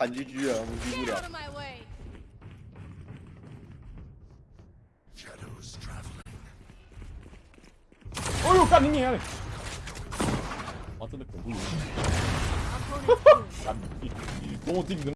反击狙啊，我们击不 Get 了 out。of my caminho, Shadows traveling. 哎呦，干你娘嘞！哇，真的恐怖游戏，Bom, tem